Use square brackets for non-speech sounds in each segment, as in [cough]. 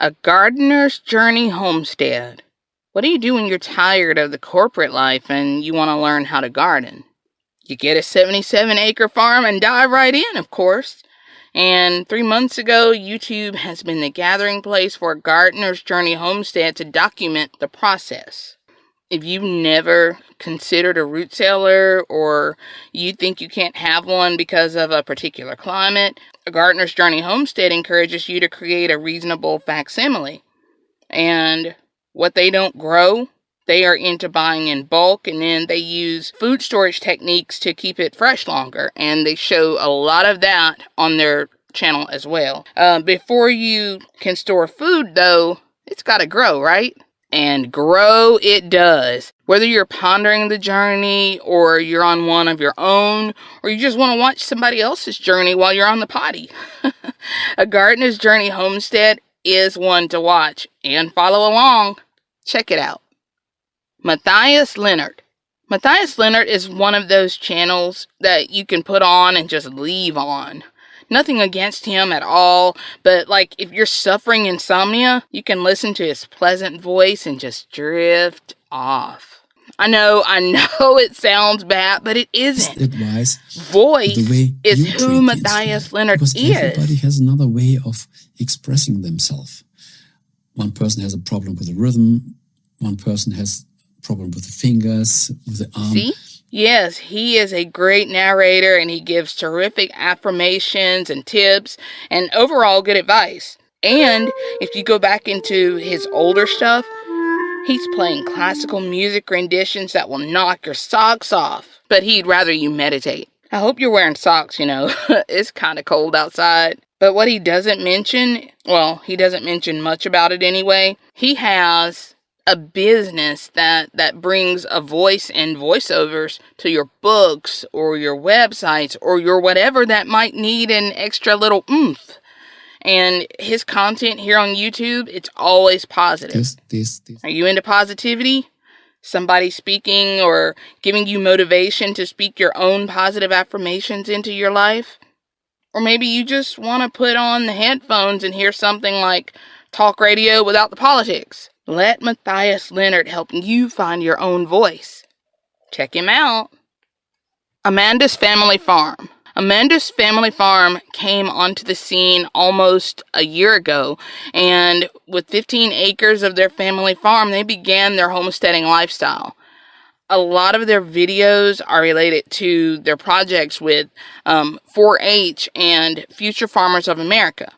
A gardener's journey homestead. What do you do when you're tired of the corporate life and you want to learn how to garden? You get a 77 acre farm and dive right in, of course. And three months ago, YouTube has been the gathering place for gardener's journey homestead to document the process. If you've never considered a root cellar or you think you can't have one because of a particular climate, a gardener's journey homestead encourages you to create a reasonable facsimile. And what they don't grow, they are into buying in bulk and then they use food storage techniques to keep it fresh longer. And they show a lot of that on their channel as well. Uh, before you can store food, though, it's got to grow, right? And grow it does. Whether you're pondering the journey or you're on one of your own or you just want to watch somebody else's journey while you're on the potty. [laughs] a gardener's journey homestead is one to watch and follow along. Check it out. Matthias Leonard. Matthias Leonard is one of those channels that you can put on and just leave on nothing against him at all, but like if you're suffering insomnia, you can listen to his pleasant voice and just drift off. I know, I [laughs] know it sounds bad, but it isn't. Advice. Voice is who Matthias Leonard because is. Everybody has another way of expressing themselves. One person has a problem with the rhythm. One person has problem with the fingers, with the arm. See? Yes, he is a great narrator and he gives terrific affirmations and tips and overall good advice. And if you go back into his older stuff, he's playing classical music renditions that will knock your socks off. But he'd rather you meditate. I hope you're wearing socks, you know. [laughs] it's kind of cold outside. But what he doesn't mention, well, he doesn't mention much about it anyway. He has a business that that brings a voice and voiceovers to your books or your websites or your whatever that might need an extra little oomph. And his content here on YouTube, it's always positive. This, this, this. Are you into positivity? Somebody speaking or giving you motivation to speak your own positive affirmations into your life? Or maybe you just want to put on the headphones and hear something like talk radio without the politics. Let Matthias Leonard help you find your own voice. Check him out. Amanda's Family Farm. Amanda's Family Farm came onto the scene almost a year ago, and with 15 acres of their family farm, they began their homesteading lifestyle. A lot of their videos are related to their projects with um, 4 H and Future Farmers of America.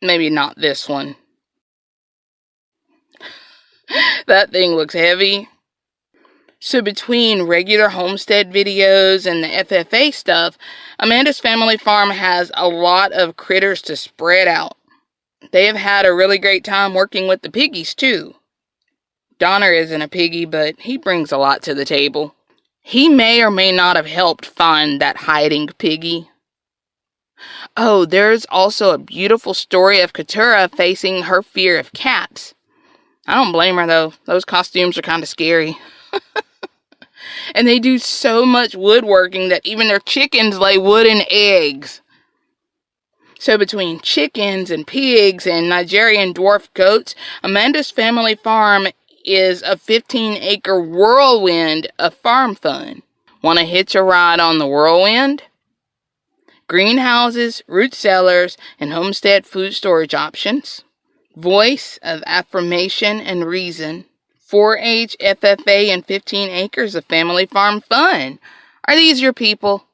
Maybe not this one that thing looks heavy. So between regular homestead videos and the FFA stuff, Amanda's family farm has a lot of critters to spread out. They have had a really great time working with the piggies too. Donner isn't a piggy, but he brings a lot to the table. He may or may not have helped find that hiding piggy. Oh, there's also a beautiful story of Keturah facing her fear of cats. I don't blame her though. Those costumes are kind of scary. [laughs] and they do so much woodworking that even their chickens lay wooden eggs. So between chickens and pigs and Nigerian dwarf goats, Amanda's family farm is a 15 acre whirlwind of farm fun. Want to hitch a ride on the whirlwind? Greenhouses, root cellars, and homestead food storage options voice of affirmation and reason, 4 H FFA, and 15 acres of family farm fun. Are these your people?